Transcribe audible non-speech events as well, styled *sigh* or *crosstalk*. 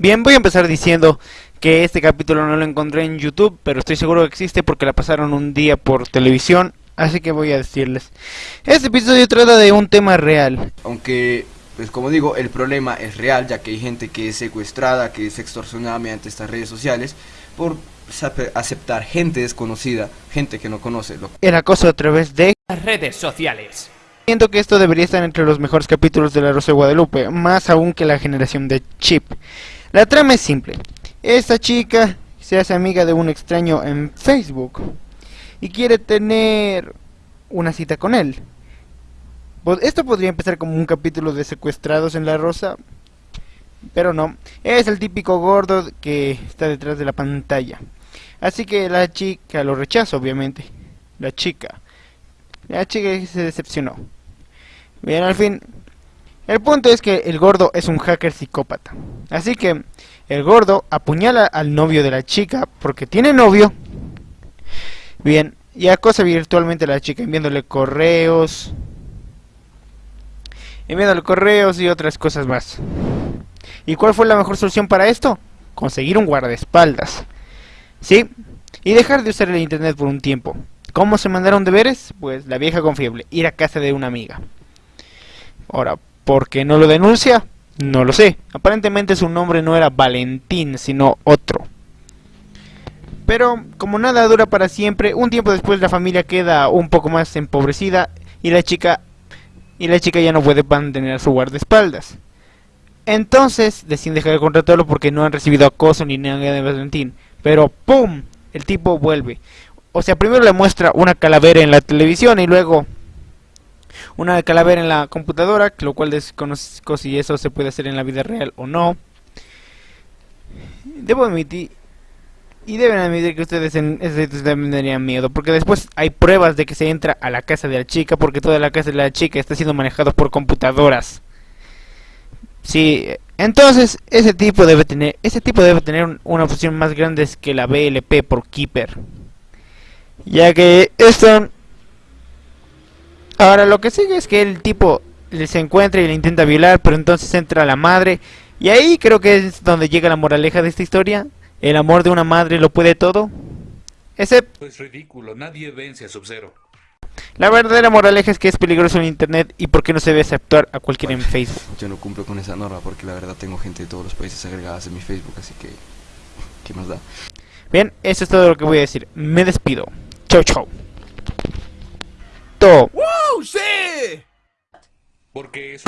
Bien, voy a empezar diciendo que este capítulo no lo encontré en YouTube, pero estoy seguro que existe porque la pasaron un día por televisión, así que voy a decirles. Este episodio trata de un tema real. Aunque, pues como digo, el problema es real, ya que hay gente que es secuestrada, que es extorsionada mediante estas redes sociales por aceptar gente desconocida, gente que no conoce. Lo... El acoso a través de las redes sociales. Siento que esto debería estar entre los mejores capítulos de La Rosa de Guadalupe, más aún que la generación de Chip. La trama es simple. Esta chica se hace amiga de un extraño en Facebook y quiere tener una cita con él. Esto podría empezar como un capítulo de secuestrados en La Rosa, pero no. Es el típico gordo que está detrás de la pantalla. Así que la chica lo rechaza, obviamente. La chica. La chica se decepcionó. Bien, al fin, el punto es que el gordo es un hacker psicópata. Así que el gordo apuñala al novio de la chica porque tiene novio. Bien, y acosa virtualmente a la chica enviándole correos. Enviándole correos y otras cosas más. ¿Y cuál fue la mejor solución para esto? Conseguir un guardaespaldas. ¿Sí? Y dejar de usar el internet por un tiempo. ¿Cómo se mandaron deberes? Pues la vieja confiable, ir a casa de una amiga. Ahora, ¿por qué no lo denuncia? No lo sé. Aparentemente su nombre no era Valentín, sino otro. Pero como nada dura para siempre, un tiempo después la familia queda un poco más empobrecida y la chica y la chica ya no puede mantener su guardaespaldas. Entonces deciden dejar de contratarlo porque no han recibido acoso ni nada de Valentín. Pero ¡pum! El tipo vuelve. O sea, primero le muestra una calavera en la televisión y luego una calavera en la computadora, lo cual desconozco si eso se puede hacer en la vida real o no. Debo admitir, y deben admitir que ustedes en tendrían miedo, porque después hay pruebas de que se entra a la casa de la chica, porque toda la casa de la chica está siendo manejada por computadoras. Sí, entonces ese tipo debe tener, ese tipo debe tener una opción más grande que la BLP por Keeper. Ya que esto Ahora lo que sigue es que el tipo se encuentra y le intenta violar, pero entonces entra la madre. Y ahí creo que es donde llega la moraleja de esta historia. El amor de una madre lo puede todo. Excepto... Es ridículo, nadie vence a Sub-Zero. La verdadera moraleja es que es peligroso en internet y por qué no se debe aceptar a cualquiera en Facebook. Yo no cumplo con esa norma porque la verdad tengo gente de todos los países agregadas en mi Facebook, así que... *laughs* ¿Qué más da? Bien, eso es todo lo que voy a decir. Me despido. Chau, chau. To. Porque es